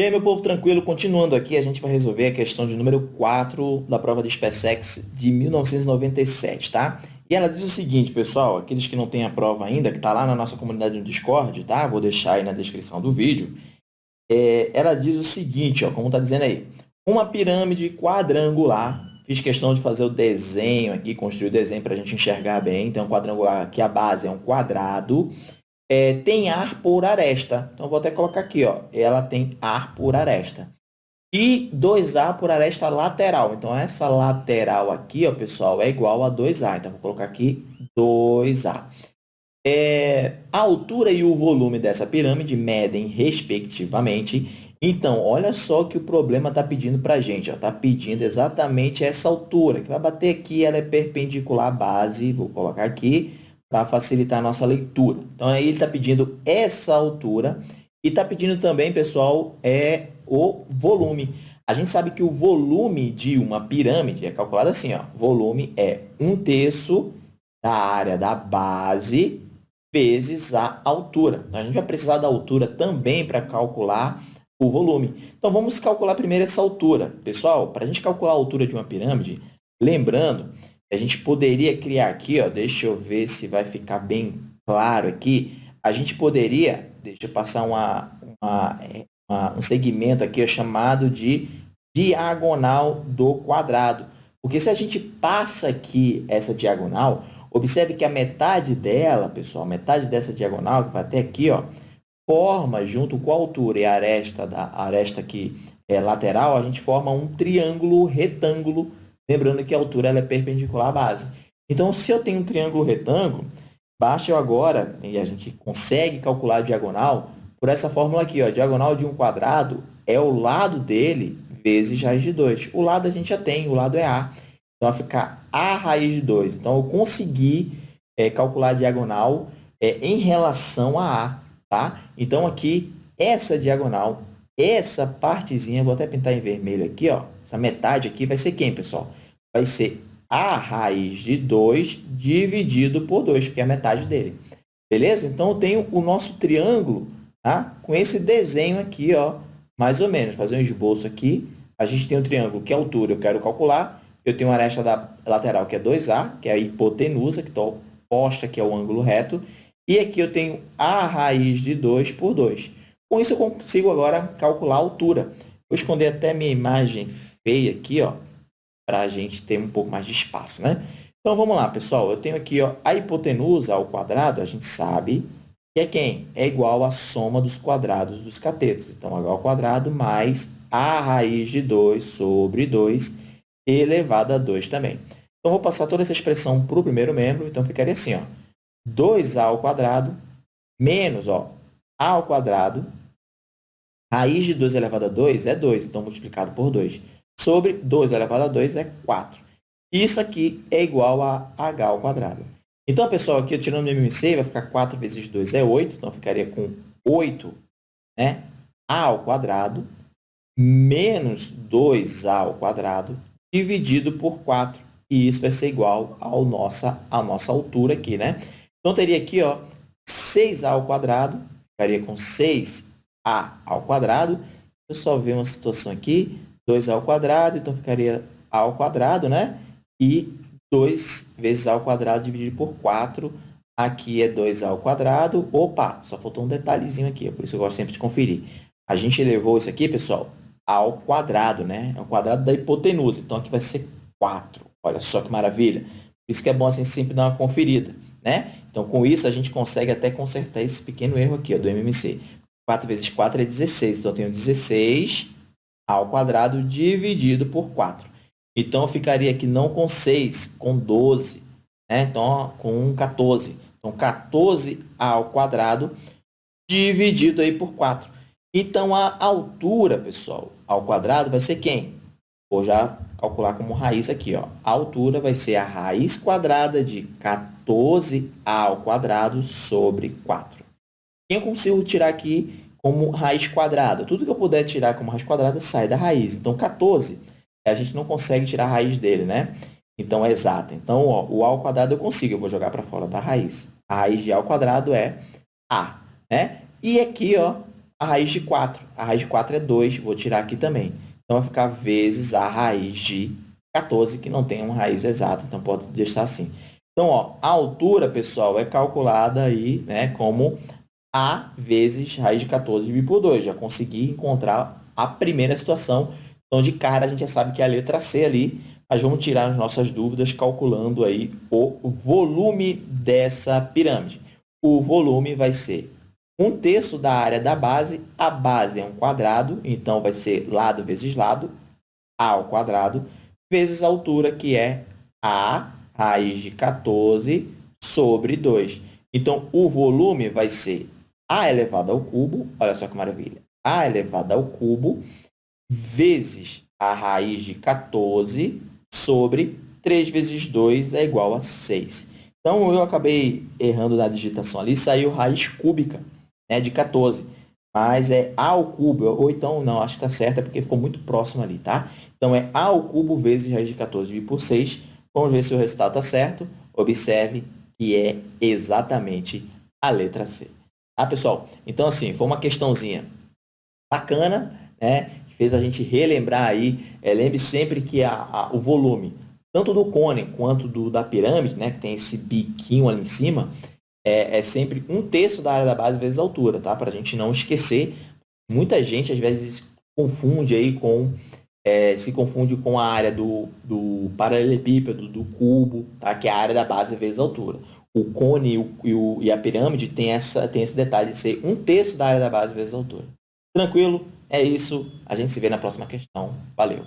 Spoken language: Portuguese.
E aí, meu povo, tranquilo? Continuando aqui, a gente vai resolver a questão de número 4 da prova de SpaceX de 1997, tá? E ela diz o seguinte, pessoal, aqueles que não têm a prova ainda, que está lá na nossa comunidade no Discord, tá? Vou deixar aí na descrição do vídeo. É, ela diz o seguinte, ó, como está dizendo aí. Uma pirâmide quadrangular, fiz questão de fazer o desenho aqui, construir o desenho para a gente enxergar bem. Então, quadrangular aqui, a base é um quadrado é, tem ar por aresta. Então, vou até colocar aqui, ó, ela tem ar por aresta. E 2A por aresta lateral. Então, essa lateral aqui, ó, pessoal, é igual a 2A. Então, vou colocar aqui 2A. É, a altura e o volume dessa pirâmide medem, respectivamente. Então, olha só que o problema está pedindo para a gente. Está pedindo exatamente essa altura, que vai bater aqui, ela é perpendicular à base. Vou colocar aqui para facilitar a nossa leitura. Então, aí ele está pedindo essa altura e está pedindo também, pessoal, é o volume. A gente sabe que o volume de uma pirâmide é calculado assim, ó. Volume é um terço da área da base vezes a altura. Então, a gente vai precisar da altura também para calcular o volume. Então, vamos calcular primeiro essa altura. Pessoal, para a gente calcular a altura de uma pirâmide, lembrando a gente poderia criar aqui, ó, deixa eu ver se vai ficar bem claro aqui, a gente poderia, deixa eu passar uma, uma, uma, um segmento aqui ó, chamado de diagonal do quadrado. Porque se a gente passa aqui essa diagonal, observe que a metade dela, pessoal, metade dessa diagonal, que vai até aqui, ó, forma, junto com a altura e a aresta, da, a aresta aqui é, lateral, a gente forma um triângulo retângulo Lembrando que a altura ela é perpendicular à base. Então, se eu tenho um triângulo retângulo, basta eu agora, e a gente consegue calcular a diagonal, por essa fórmula aqui, ó, diagonal de um quadrado é o lado dele vezes raiz de 2. O lado a gente já tem, o lado é A. Então, vai ficar A raiz de 2. Então, eu consegui é, calcular a diagonal é, em relação a A. Tá? Então, aqui, essa diagonal, essa partezinha, vou até pintar em vermelho aqui, ó, essa metade aqui vai ser quem, pessoal? vai ser a raiz de 2 dividido por 2, porque é a metade dele. Beleza? Então, eu tenho o nosso triângulo tá? com esse desenho aqui, ó, mais ou menos. Fazer um esboço aqui. A gente tem um triângulo que é a altura, eu quero calcular. Eu tenho uma aresta da lateral, que é 2A, que é a hipotenusa, que está oposta, que é o ângulo reto. E aqui eu tenho a raiz de 2 por 2. Com isso, eu consigo agora calcular a altura. Vou esconder até minha imagem feia aqui, ó para a gente ter um pouco mais de espaço, né? Então, vamos lá, pessoal. Eu tenho aqui ó, a hipotenusa ao quadrado, a gente sabe que é quem? É igual à soma dos quadrados dos catetos. Então, h ao quadrado mais a raiz de 2 sobre 2 elevado a 2 também. Então, vou passar toda essa expressão para o primeiro membro. Então, ficaria assim, ó, 2a ao quadrado menos ó, a ao quadrado, raiz de 2 elevado a 2 é 2, então multiplicado por 2 sobre 2 elevado a 2 é 4. Isso aqui é igual a h ao quadrado. Então, pessoal, aqui eu tirando o MMC, vai ficar 4 vezes 2 é 8, então ficaria com 8 né, a ao quadrado menos 2a ao quadrado dividido por 4. E isso vai ser igual ao nossa, à nossa altura aqui, né? Então, teria aqui ó, 6a ao quadrado, ficaria com 6a ao quadrado. Eu só ver uma situação aqui, 2a ao quadrado, então ficaria a ao quadrado, né? E 2 vezes a ao quadrado dividido por 4, aqui é 2a ao quadrado. Opa, só faltou um detalhezinho aqui, é por isso eu gosto sempre de conferir. A gente elevou isso aqui, pessoal, ao quadrado, né? É o quadrado da hipotenusa, então aqui vai ser 4. Olha só que maravilha. Por isso que é bom assim sempre dar uma conferida, né? Então, com isso, a gente consegue até consertar esse pequeno erro aqui, ó, do MMC. 4 vezes 4 é 16, então eu tenho 16 ao quadrado dividido por 4. Então, eu ficaria aqui não com 6, com 12. Né? Então, com 14. Então, 14 ao quadrado dividido aí por 4. Então, a altura, pessoal, ao quadrado vai ser quem? Vou já calcular como raiz aqui. Ó. A altura vai ser a raiz quadrada de 14 ao quadrado sobre 4. Quem eu consigo tirar aqui como raiz quadrada. Tudo que eu puder tirar como raiz quadrada sai da raiz. Então, 14, a gente não consegue tirar a raiz dele, né? Então, é exata. Então, ó, o a ao quadrado eu consigo, eu vou jogar para fora da raiz. A raiz de a ao quadrado é a, né? E aqui, ó, a raiz de 4. A raiz de 4 é 2, vou tirar aqui também. Então, vai ficar vezes a raiz de 14, que não tem uma raiz exata, então pode deixar assim. Então, ó, a altura, pessoal, é calculada aí, né, como A vezes raiz de 14 dividido por 2. Já consegui encontrar a primeira situação. Então, de cara, a gente já sabe que é a letra C ali, mas vamos tirar as nossas dúvidas calculando aí o volume dessa pirâmide. O volume vai ser um terço da área da base. A base é um quadrado, então vai ser lado vezes lado, A ao quadrado, vezes a altura, que é A raiz de 14 sobre 2. Então, o volume vai ser A elevado ao cubo, olha só que maravilha, A elevado ao cubo, vezes a raiz de 14 sobre 3 vezes 2 é igual a 6. Então, eu acabei errando na digitação ali, saiu raiz cúbica né, de 14. Mas é A ao cubo, ou então, não, acho que está certo, é porque ficou muito próximo ali, tá? Então, é A ao cubo vezes raiz de 14 dividido por 6. Vamos ver se o resultado está certo. Observe que é exatamente a letra C. Tá, pessoal? Então, assim, foi uma questãozinha bacana, né? Que fez a gente relembrar aí. É, lembre sempre que a, a, o volume, tanto do cone quanto do, da pirâmide, né? Que tem esse biquinho ali em cima, é, é sempre um terço da área da base vezes a altura, tá? Para a gente não esquecer. Muita gente, às vezes, confunde aí com... É, se confunde com a área do, do paralelepípedo, do cubo, tá? que é a área da base vezes a altura. O cone e, o, e, a pirâmide tem, essa, tem esse detalhe de ser um terço da área da base vezes a altura. Tranquilo? É isso. A gente se vê na próxima questão. Valeu!